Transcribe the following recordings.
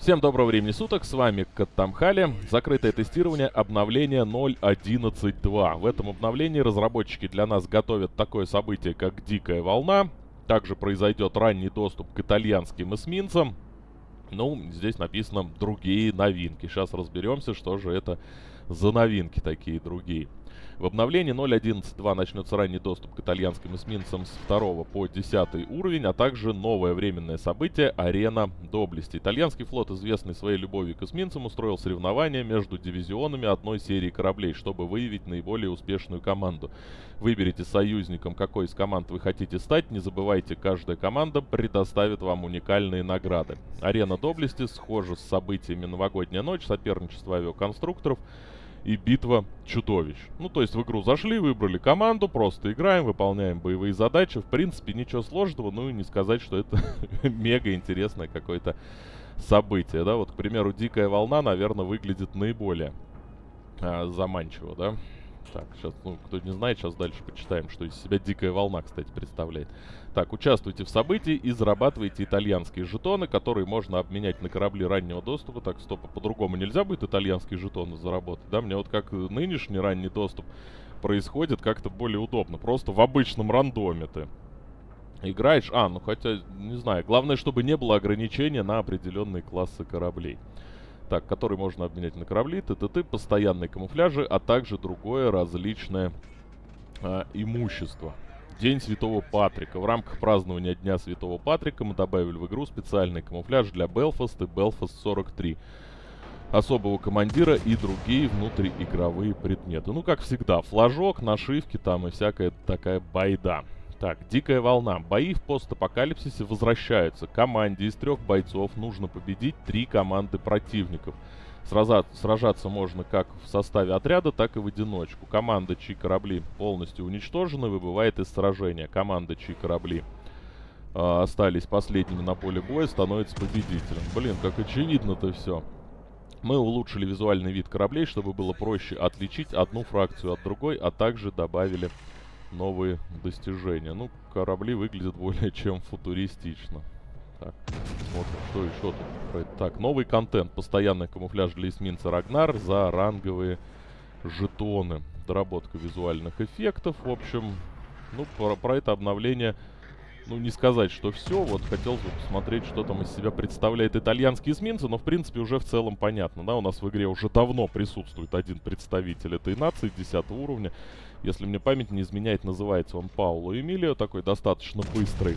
Всем доброго времени суток, с вами Каттамхали. Закрытое тестирование обновления 0.11.2. В этом обновлении разработчики для нас готовят такое событие, как Дикая Волна. Также произойдет ранний доступ к итальянским эсминцам. Ну, здесь написано «другие новинки». Сейчас разберемся, что же это за новинки такие другие. В обновлении 0.11.2 начнется ранний доступ к итальянским эсминцам с 2 по 10 уровень, а также новое временное событие «Арена Доблести». Итальянский флот, известный своей любовью к эсминцам, устроил соревнования между дивизионами одной серии кораблей, чтобы выявить наиболее успешную команду. Выберите союзником, какой из команд вы хотите стать. Не забывайте, каждая команда предоставит вам уникальные награды. «Арена Доблести» схожа с событиями «Новогодняя ночь», соперничество авиаконструкторов – и битва чудовищ. Ну, то есть в игру зашли, выбрали команду, просто играем, выполняем боевые задачи. В принципе, ничего сложного, ну и не сказать, что это мега интересное какое-то событие, да. Вот, к примеру, Дикая Волна, наверное, выглядит наиболее а, заманчиво, да. Так, сейчас, ну, кто не знает, сейчас дальше почитаем, что из себя Дикая Волна, кстати, представляет. Так, участвуйте в событии и зарабатывайте итальянские жетоны, которые можно обменять на корабли раннего доступа. Так, стоп, а по-другому нельзя будет итальянские жетоны заработать, да? Мне вот как нынешний ранний доступ происходит как-то более удобно. Просто в обычном рандоме ты играешь. А, ну хотя, не знаю. Главное, чтобы не было ограничения на определенные классы кораблей. Так, который можно обменять на корабли, т.т.т. Постоянные камуфляжи, а также другое различное э, имущество. День Святого Патрика. В рамках празднования Дня Святого Патрика мы добавили в игру специальный камуфляж для Белфаст и Белфаст 43 особого командира и другие внутриигровые предметы. Ну, как всегда, флажок, нашивки там и всякая такая байда. Так, Дикая Волна. Бои в постапокалипсисе возвращаются. Команде из трех бойцов нужно победить три команды противников – Сраза сражаться можно как в составе отряда, так и в одиночку. Команда, чьи корабли полностью уничтожены, выбывает из сражения. Команда, чьи корабли э, остались последними на поле боя, становится победителем. Блин, как очевидно-то все. Мы улучшили визуальный вид кораблей, чтобы было проще отличить одну фракцию от другой, а также добавили новые достижения. Ну, корабли выглядят более чем футуристично. Так, смотрим, что еще тут. Так, новый контент. Постоянный камуфляж для эсминца Рагнар за ранговые жетоны. Доработка визуальных эффектов. В общем, ну, про, про это обновление, ну, не сказать, что все. Вот хотелось бы посмотреть, что там из себя представляет итальянские эсминцы. Но, в принципе, уже в целом понятно, да. У нас в игре уже давно присутствует один представитель этой нации 10 уровня. Если мне память не изменяет, называется он Пауло Эмилио. Такой достаточно быстрый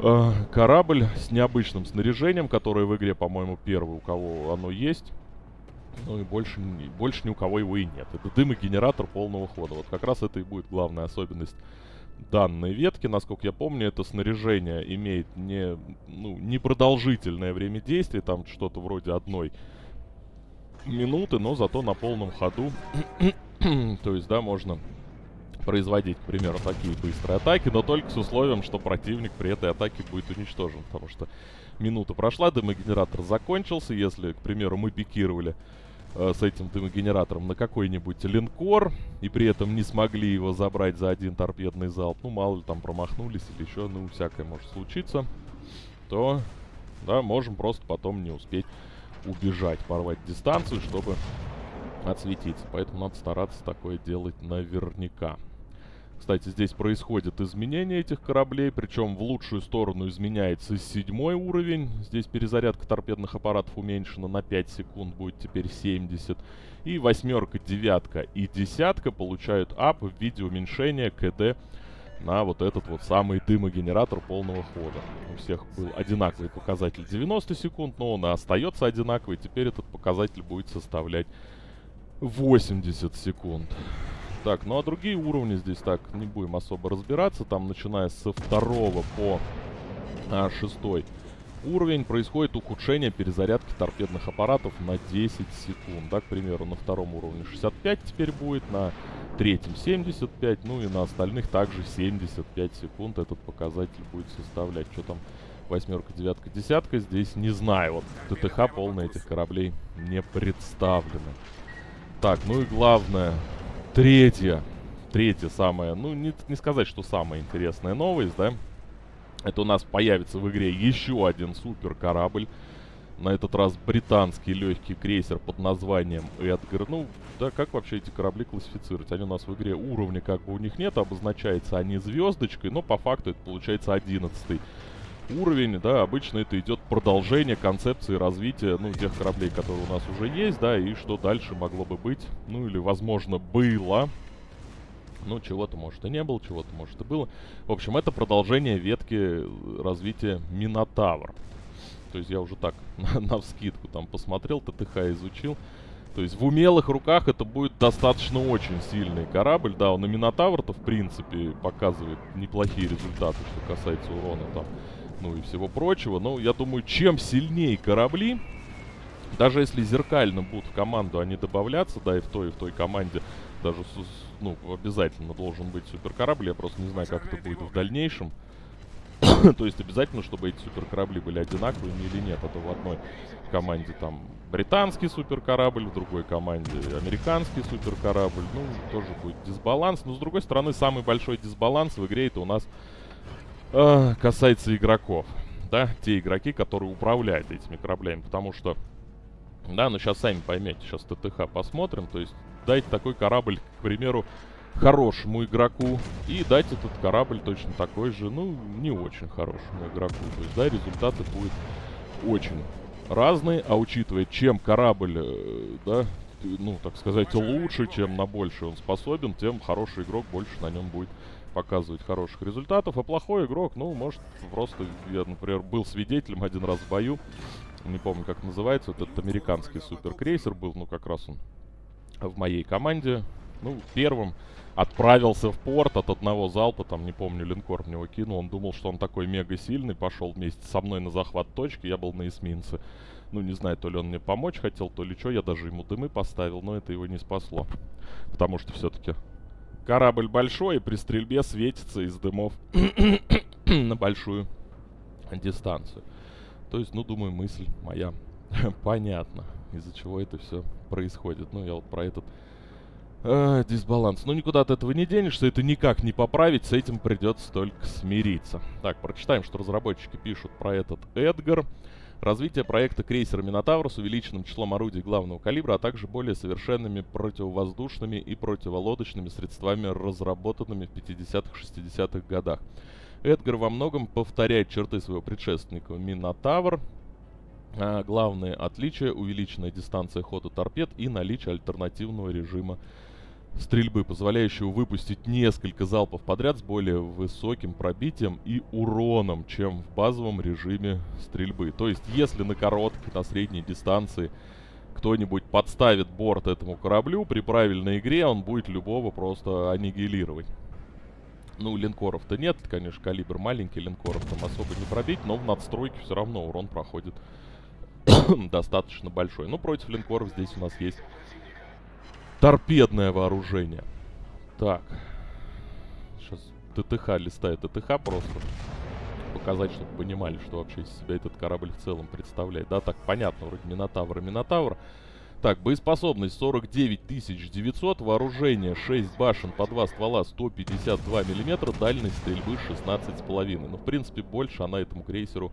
э, корабль с необычным снаряжением, которое в игре, по-моему, первый, у кого оно есть. Ну и больше, больше ни у кого его и нет. Это дымогенератор полного хода. Вот как раз это и будет главная особенность данной ветки. Насколько я помню, это снаряжение имеет не, ну, непродолжительное время действия, там что-то вроде одной минуты, но зато на полном ходу. То есть, да, можно производить, к примеру, такие быстрые атаки, но только с условием, что противник при этой атаке будет уничтожен, потому что минута прошла, дымогенератор закончился, если, к примеру, мы пикировали э, с этим дымогенератором на какой-нибудь линкор, и при этом не смогли его забрать за один торпедный залп, ну, мало ли там промахнулись или еще, ну, всякое может случиться, то, да, можем просто потом не успеть убежать, порвать дистанцию, чтобы отсветиться. Поэтому надо стараться такое делать наверняка. Кстати, здесь происходит изменение этих кораблей, причем в лучшую сторону изменяется седьмой уровень. Здесь перезарядка торпедных аппаратов уменьшена на 5 секунд, будет теперь 70. И восьмерка, девятка и десятка получают ап в виде уменьшения КД на вот этот вот самый дымогенератор полного хода. У всех был одинаковый показатель 90 секунд, но он остается одинаковый. Теперь этот показатель будет составлять 80 секунд. Так, ну а другие уровни здесь так не будем особо разбираться. Там, начиная со второго по а, шестой уровень, происходит ухудшение перезарядки торпедных аппаратов на 10 секунд. Да, к примеру, на втором уровне 65 теперь будет, на третьем 75, ну и на остальных также 75 секунд этот показатель будет составлять. Что там восьмерка, девятка, десятка, здесь не знаю. Вот ТТХ полно этих кораблей не представлено. Так, ну и главное, Третья. Третья самая, ну не, не сказать, что самая интересная новость, да. Это у нас появится в игре еще один супер корабль. на этот раз британский легкий крейсер под названием Эдгар. Ну, да, как вообще эти корабли классифицировать? Они у нас в игре уровня как бы у них нет, обозначается они звездочкой, но по факту это получается 11 уровень, да, обычно это идет продолжение концепции развития, ну, тех кораблей, которые у нас уже есть, да, и что дальше могло бы быть, ну, или, возможно, было. Ну, чего-то, может, и не было, чего-то, может, и было. В общем, это продолжение ветки развития Минотавр. То есть я уже так, на, на вскидку там посмотрел, ТТХ изучил. То есть в умелых руках это будет достаточно очень сильный корабль. Да, он и Минотавр-то, в принципе, показывает неплохие результаты, что касается урона там, ну и всего прочего. Но я думаю, чем сильнее корабли, даже если зеркально будут в команду они добавляться, да, и в той, и в той команде даже, ну, обязательно должен быть суперкорабль. Я просто не знаю, как это будет в дальнейшем. То есть обязательно, чтобы эти суперкорабли были одинаковыми или нет. Это в одной команде там британский суперкорабль, в другой команде американский суперкорабль. Ну, тоже будет дисбаланс. Но, с другой стороны, самый большой дисбаланс в игре это у нас э, касается игроков. Да, те игроки, которые управляют этими кораблями. Потому что, да, ну сейчас сами поймете, сейчас ТТХ посмотрим. То есть дайте такой корабль, к примеру, хорошему игроку и дать этот корабль точно такой же, ну, не очень хорошему игроку. То есть, да, результаты будут очень разные, а учитывая, чем корабль, э, да, ну, так сказать, лучше, чем на больше он способен, тем хороший игрок больше на нем будет показывать хороших результатов, а плохой игрок, ну, может, просто, я, например, был свидетелем один раз в бою, не помню, как называется, вот этот американский суперкрейсер был, ну, как раз он в моей команде, ну, первым отправился в порт от одного залпа, там, не помню, линкор в него кинул. Он думал, что он такой мега сильный, пошел вместе со мной на захват точки, я был на эсминце. Ну, не знаю, то ли он мне помочь хотел, то ли что, я даже ему дымы поставил, но это его не спасло. Потому что все-таки корабль большой, и при стрельбе светится из дымов на большую дистанцию. То есть, ну, думаю, мысль моя понятна, из-за чего это все происходит. Ну, я вот про этот э, дисбаланс. Но никуда от этого не денешься, это никак не поправить, с этим придется только смириться. Так, прочитаем, что разработчики пишут про этот Эдгар. Развитие проекта крейсера Минотавр с увеличенным числом орудий главного калибра, а также более совершенными противовоздушными и противолодочными средствами, разработанными в 50-60-х годах. Эдгар во многом повторяет черты своего предшественника Минотавр, а, главные отличия – увеличенная дистанция хода торпед и наличие альтернативного режима стрельбы, позволяющего выпустить несколько залпов подряд с более высоким пробитием и уроном, чем в базовом режиме стрельбы. То есть, если на короткой, на средней дистанции кто-нибудь подставит борт этому кораблю, при правильной игре он будет любого просто аннигилировать. Ну, линкоров-то нет, конечно, калибр маленький, линкоров там особо не пробить, но в надстройке все равно урон проходит достаточно большой. Ну, против линкоров здесь у нас есть торпедное вооружение. Так. Сейчас ТТХ листает ТТХ просто. Показать, чтобы понимали, что вообще из себя этот корабль в целом представляет. Да, так, понятно, вроде Минотавр и Минотавр. Так, боеспособность 49 900, вооружение 6 башен по 2 ствола 152 мм, дальность стрельбы 16,5. Ну, в принципе, больше она этому крейсеру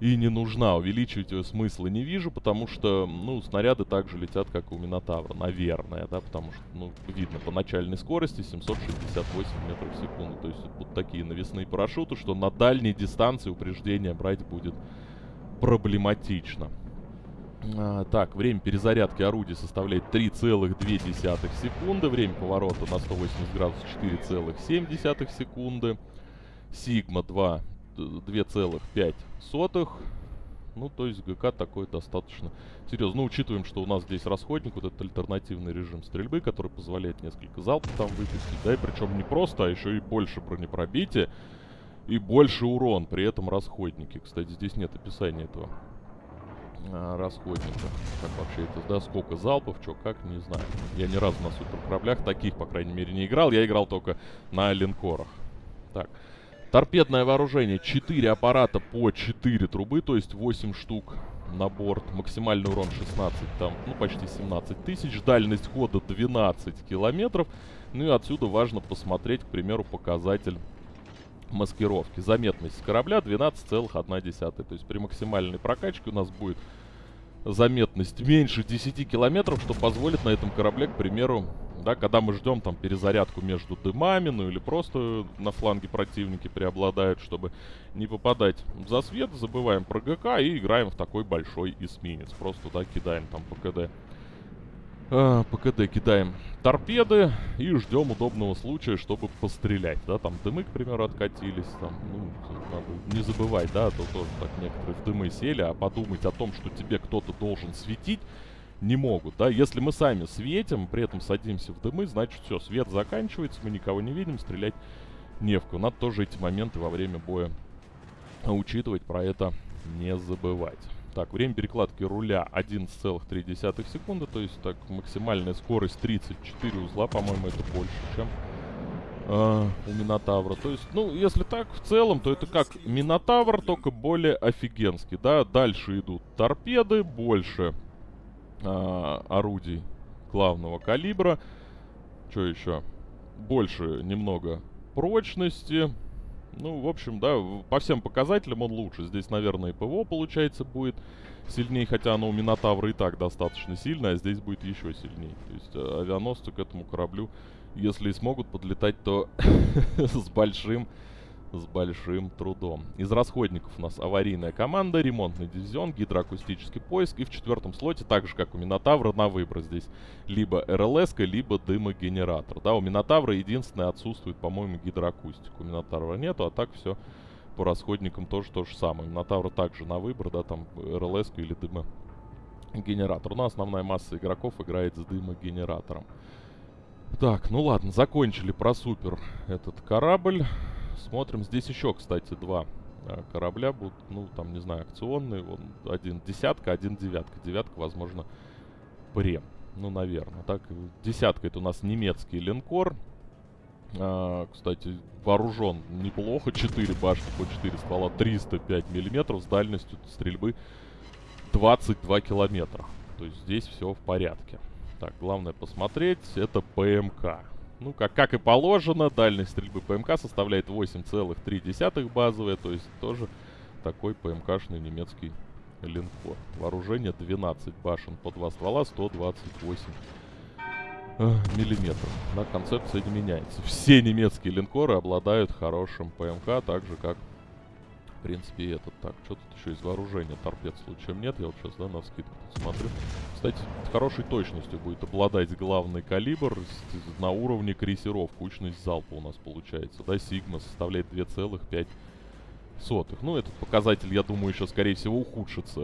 и не нужна. Увеличивать ее смысла не вижу, потому что, ну, снаряды также летят, как у Минотавра, наверное, да, потому что, ну, видно по начальной скорости 768 метров в секунду. То есть будут такие навесные парашюты, что на дальней дистанции упреждение брать будет проблематично. А, так, время перезарядки орудия составляет 3,2 секунды. Время поворота на 180 градусов 4,7 секунды. Сигма 2 2,5. Ну, то есть ГК такой достаточно серьезно. Ну, учитываем, что у нас здесь расходник, вот этот альтернативный режим стрельбы, который позволяет несколько залпов там выпустить. Да, и причем не просто, а еще и больше бронепробития и больше урон при этом расходнике. Кстати, здесь нет описания этого а, расходника. Как вообще это, да, сколько залпов, что, как, не знаю. Я ни разу на суперкораблях таких, по крайней мере, не играл. Я играл только на линкорах. Так. Торпедное вооружение. 4 аппарата по 4 трубы, то есть 8 штук на борт. Максимальный урон 16, там, ну, почти 17 тысяч. Дальность хода 12 километров. Ну и отсюда важно посмотреть, к примеру, показатель маскировки. Заметность корабля 12,1. То есть при максимальной прокачке у нас будет заметность меньше 10 километров, что позволит на этом корабле, к примеру, да, когда мы ждем там перезарядку между дымами, ну или просто на фланге противники преобладают, чтобы не попадать в засвет, забываем про ГК и играем в такой большой эсминец. Просто туда кидаем там по КД а, по КД кидаем торпеды и ждем удобного случая, чтобы пострелять, да, там дымы, к примеру, откатились, там, ну, надо не забывать, да, а то тоже так некоторые в дымы сели, а подумать о том, что тебе кто-то должен светить, не могут, да, если мы сами светим, при этом садимся в дымы, значит все, свет заканчивается, мы никого не видим, стрелять не в кого. Надо тоже эти моменты во время боя учитывать, про это не забывать. Так, время перекладки руля 11,3 секунды, то есть так максимальная скорость 34 узла, по-моему, это больше, чем э, у Минотавра. То есть, ну, если так, в целом, то это как Минотавр, только более офигенский, да. Дальше идут торпеды, больше э, орудий главного калибра. Что еще? Больше немного прочности. Ну, в общем, да, по всем показателям он лучше. Здесь, наверное, и ПВО, получается, будет сильнее, хотя оно у Минотавра и так достаточно сильное, а здесь будет еще сильнее. То есть э, авианосцы к этому кораблю, если и смогут подлетать, то с большим с большим трудом. Из расходников у нас аварийная команда, ремонтный дивизион, гидроакустический поиск. И в четвертом слоте, так же как у Минотавра, на выбор здесь либо РЛС, либо дымогенератор. Да, у Минотавра единственное отсутствует, по-моему, гидроакустика. У Минотавра нету, а так все по расходникам тоже то же самое. Минотавра также на выбор, да, там РЛС или дымогенератор. Но основная масса игроков играет с дымогенератором. Так, ну ладно, закончили про супер этот корабль. Смотрим. Здесь еще, кстати, два а, корабля будут, ну, там, не знаю, акционные. Вон, один десятка, один девятка. Девятка, возможно, прем. Ну, наверное. Так, десятка это у нас немецкий линкор. А, кстати, вооружен неплохо. 4 башни по 4 ствола, 305 миллиметров с дальностью стрельбы 22 километра. То есть здесь все в порядке. Так, главное посмотреть, это ПМК. Ну, как, как и положено, дальность стрельбы ПМК составляет 8,3 базовая, то есть тоже такой ПМКшный немецкий линкор. Вооружение 12 башен по 2 ствола, 128 э, миллиметров. На концепция не меняется. Все немецкие линкоры обладают хорошим ПМК, так же как в принципе, этот. Так, что тут еще из вооружения? Торпед случаем нет. Я вот сейчас, да, на скидку смотрю. Кстати, с точностью будет обладать главный калибр на уровне крейсеров. Кучность залпа у нас получается. Да, Сигма составляет 2,5 сотых. Ну, этот показатель, я думаю, еще, скорее всего, ухудшится,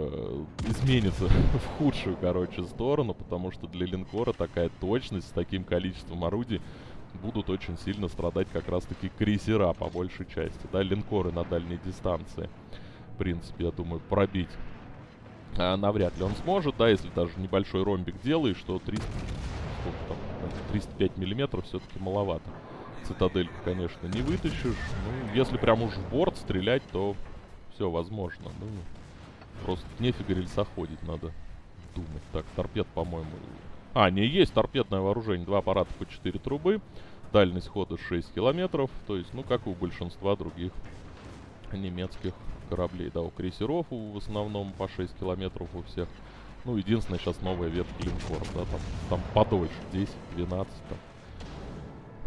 изменится в худшую, короче, сторону, потому что для линкора такая точность с таким количеством орудий будут очень сильно страдать как раз-таки крейсера по большей части, да, линкоры на дальней дистанции. В принципе, я думаю, пробить а, навряд ли он сможет, да, если даже небольшой ромбик делаешь, что 300, там, 305 миллиметров все-таки маловато. Цитадельку, конечно, не вытащишь. Ну, если прям уж в борт стрелять, то все возможно. Ну, просто нефига рельсоходить надо думать. Так, торпед, по-моему, а, не есть торпедное вооружение. Два аппарата по 4 трубы. Дальность хода 6 километров. То есть, ну, как у большинства других немецких кораблей. Да, у крейсеров в основном по 6 километров у всех. Ну, единственное, сейчас новая ветка линкоров, да, там, там подольше, 10, 12, там.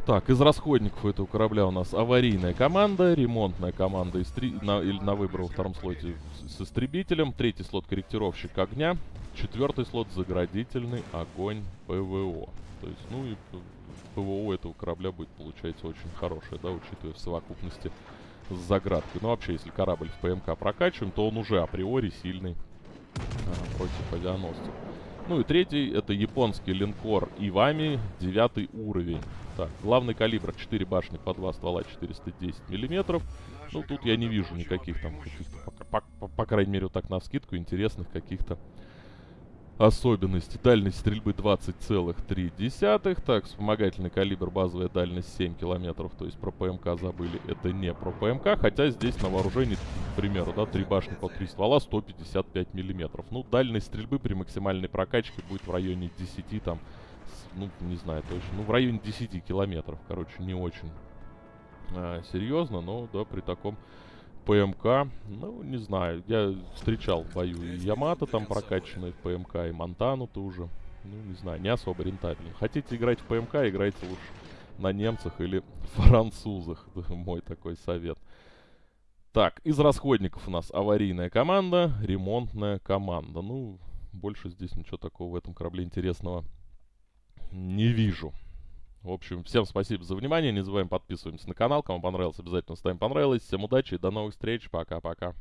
Так, из расходников у этого корабля у нас аварийная команда, ремонтная команда истри... на, или на выбор во втором слоте с истребителем, третий слот корректировщик огня, Четвертый слот заградительный огонь ПВО. То есть, ну и ПВО этого корабля будет, получается, очень хорошее, да, учитывая в совокупности с заградкой. Ну, вообще, если корабль в ПМК прокачиваем, то он уже априори сильный а, против авианосцев. Ну и третий, это японский линкор Ивами, девятый уровень. Так, главный калибр 4 башни по 2 ствола 410 миллиметров. Ну, тут я не вижу никаких там, по, по, по крайней мере, вот так на скидку, интересных каких-то Особенности. Дальность стрельбы 20,3. Так, вспомогательный калибр, базовая дальность 7 километров. То есть про ПМК забыли. Это не про ПМК. Хотя здесь на вооружении, к примеру, да, 3 башни по 3 ствола, 155 миллиметров. Ну, дальность стрельбы при максимальной прокачке будет в районе 10 там, ну, не знаю точно. Ну, в районе 10 километров. Короче, не очень э, серьезно, но да, при таком ПМК, ну, не знаю, я встречал в бою и Ямато там прокачанный в ПМК, и Монтану тоже, ну, не знаю, не особо рентабельно. Хотите играть в ПМК, играйте лучше на немцах или французах, мой такой совет. Так, из расходников у нас аварийная команда, ремонтная команда. Ну, больше здесь ничего такого в этом корабле интересного не вижу. В общем, всем спасибо за внимание. Не забываем подписываемся на канал. Кому понравилось, обязательно ставим понравилось. Всем удачи и до новых встреч. Пока-пока.